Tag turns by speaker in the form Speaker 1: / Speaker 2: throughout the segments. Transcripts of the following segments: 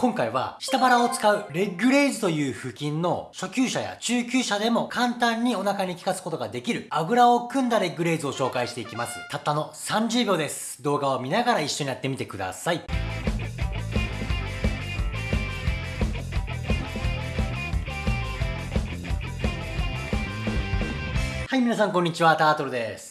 Speaker 1: 今回は下腹を使うレッグレイズという腹筋の初級者や中級者でも簡単にお腹に効かすことができるあぐらを組んだレッグレイズを紹介していきます。たったの30秒です。動画を見ながら一緒にやってみてください。はい、皆さんこんにちは、タートルです。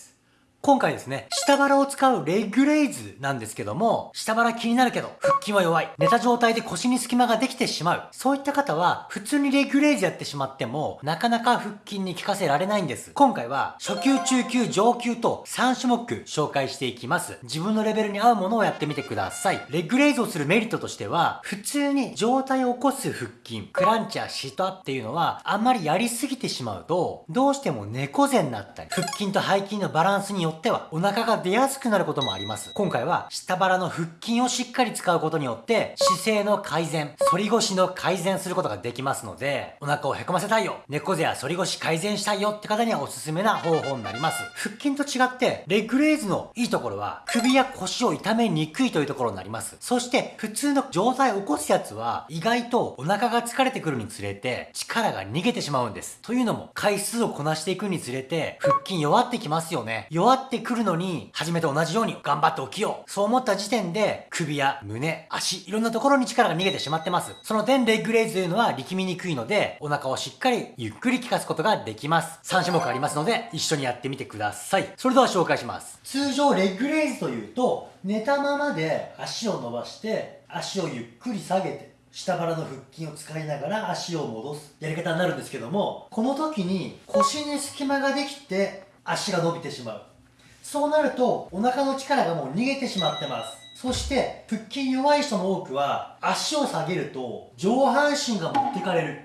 Speaker 1: 今回ですね、下腹を使うレッグレイズなんですけども、下腹気になるけど、腹筋は弱い。寝た状態で腰に隙間ができてしまう。そういった方は、普通にレッグレイズやってしまっても、なかなか腹筋に効かせられないんです。今回は、初級、中級、上級と3種目紹介していきます。自分のレベルに合うものをやってみてください。レッグレイズをするメリットとしては、普通に状態を起こす腹筋、クランチやシートアップっていうのは、あんまりやりすぎてしまうと、どうしても猫背になったり、腹筋と背筋のバランスによっては、お腹が出やすくなることもあります。今回は下腹の腹筋をしっかり使うことによって姿勢の改善、反り腰の改善することができますので、お腹をへこませたいよ、猫背や反り腰改善したいよって方にはおすすめな方法になります。腹筋と違って、レッグレイズのいいところは首や腰を痛めにくいというところになります。そして普通の状態を起こすやつは意外とお腹が疲れてくるにつれて力が逃げてしまうんです。というのも回数をこなしていくにつれて腹筋弱ってきますよね。弱ってくるのに、初めて同じように頑張って起きよう。そう思った時点で、首や胸、足、いろんなところに力が逃げてしまってます。その点、レッグレイズというのは力みにくいので、お腹をしっかりゆっくり効かすことができます。3種目ありますので、一緒にやってみてください。それでは紹介します。通常、レッグレイズというと、寝たままで足を伸ばして、足をゆっくり下げて、下腹の腹筋を使いながら足を戻すやり方になるんですけどもこの時に腰に隙間ができて足が伸びてしまうそうなるとお腹の力がもう逃げてしまってます。そして腹筋弱い人の多くは足を下げると上半身が持ってかれる。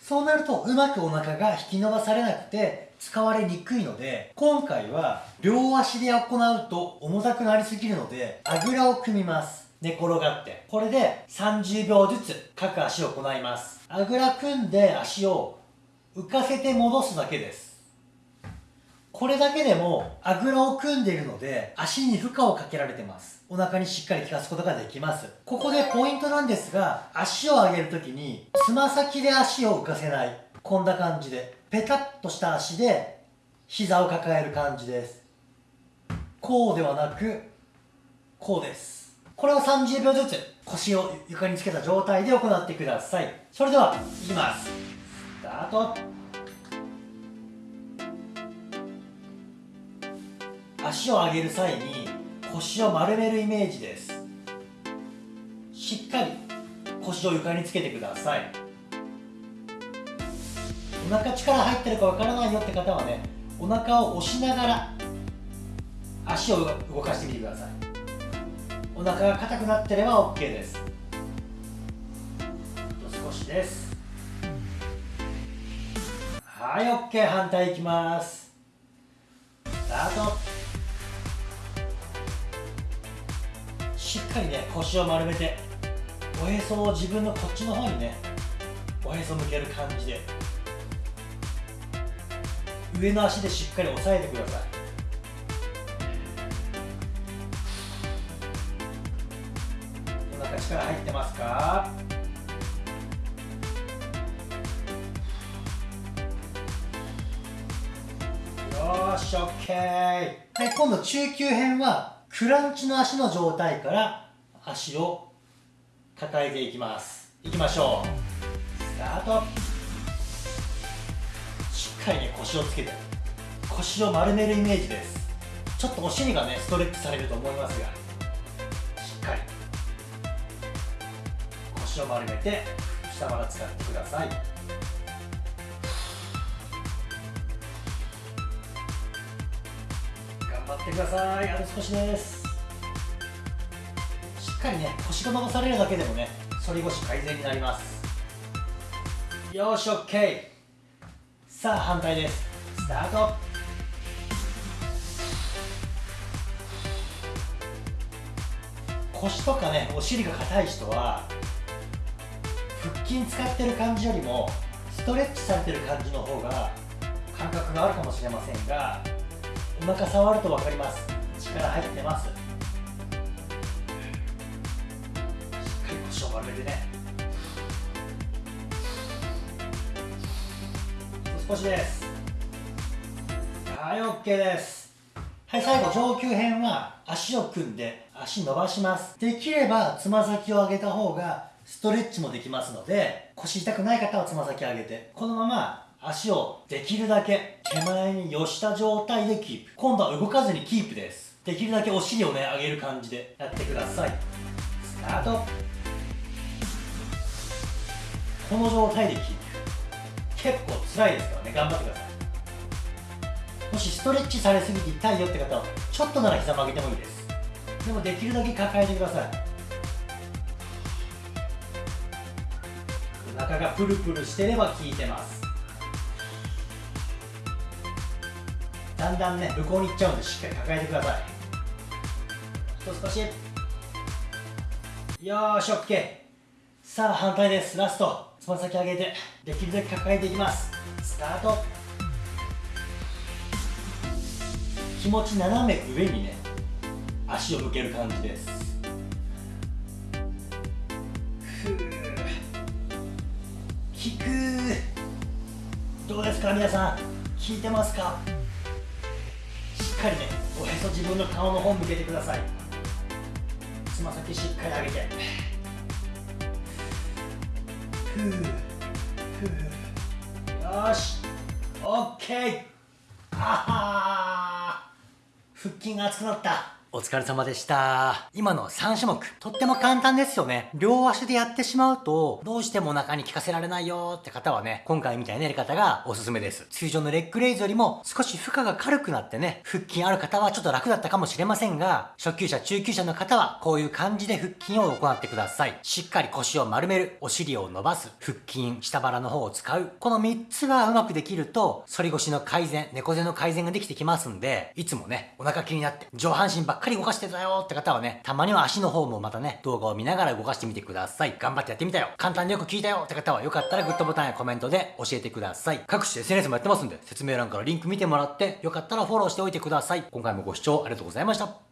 Speaker 1: そうなるとうまくお腹が引き伸ばされなくて使われにくいので今回は両足で行うと重たくなりすぎるのであぐらを組みます。寝転がって。これで30秒ずつ各足を行います。あぐら組んで足を浮かせて戻すだけです。これだけでもあぐらを組んでいるので足に負荷をかけられてます。お腹にしっかり効かすことができます。ここでポイントなんですが足を上げるときにつま先で足を浮かせない。こんな感じでペタッとした足で膝を抱える感じです。こうではなくこうです。これを30秒ずつ腰を床につけた状態で行ってください。それではいきます。スタート。足を上げる際に腰を丸めるイメージです。しっかり腰を床につけてください。お腹力入ってるかわからないよって方はねお腹を押しながら足を動かしてみてください。お腹が硬くなってれば OK です。少しです。はい OK 反対いきます。スタート。しっかりね腰を丸めておへそを自分のこっちの方にねおへそ向ける感じで。上の足でしっかり押さえてください。お腹力入ってますか？よし OK はい今度中級編はクランチの足の状態から足を抱えていきます。いきましょう。スタート。しっかりね腰をつけて。腰を丸めるイメージです。ちょっとお尻がねストレッチされると思いますが。しっかり。腰を丸めて下腹使ってください。てください。あと少しです。しっかりね腰が伸ばされるだけでもね反り腰改善になります。よし OK さあ反対です。スタート。腰とかねお尻が硬い人は腹筋使ってる感じよりもストレッチされてる感じの方が感覚があるかもしれませんがお腹触ると分かります。力入ってます。しっかり腰を丸めてね。少しです。はい OK です。はい最後上級編は足を組んで足伸ばします。できればつま先を上げた方がストレッチもできますので腰痛くない方はつま先上げてこのまま足をできるだけ手前に寄した状態でキープ。今度は動かずにキープです。できるだけお尻をね上げる感じでやってください。スタート。この状態でキープ。結構辛いですからね。頑張ってください。もしストレッチされすぎて痛いよって方はちょっとなら膝曲げてもいいです。でもできるだけ抱えてください。お腹がプルプルしてれば効いてます。だんだんね向こうに行っちゃうんでしっかり抱えてください。と少しよーし OK さあ反対です。ラスト。つま先上げて。できるだけ抱えていきます。スタート。気持ち斜め上にね足を向ける感じです。ふう効くどうですか皆さん。効いてますか？かりねおへそ自分の顔の方向けてください。つま先しっかり上げて。ふうふうよしオッケー。あは腹筋が熱くなった。お疲れ様でした。今の3種目、とっても簡単ですよね。両足でやってしまうと、どうしてもお腹に効かせられないよって方はね、今回みたいなやり方がおすすめです。通常のレッグレイズよりも少し負荷が軽くなってね、腹筋ある方はちょっと楽だったかもしれませんが、初級者、中級者の方はこういう感じで腹筋を行ってください。しっかり腰を丸める、お尻を伸ばす、腹筋、下腹の方を使う。この3つがうまくできると、反り腰の改善、猫背の改善ができてきますんで、いつもね、お腹気になって上半身ばっかり動かしてたよって方はね、たまには足の方もまたね、動画を見ながら動かしてみてください。頑張ってやってみたよ。簡単によく聞いたよって方はよかったらグッドボタンやコメントで教えてください。各種 SNS もやってますんで、説明欄からリンク見てもらって、よかったらフォローしておいてください。今回もご視聴ありがとうございました。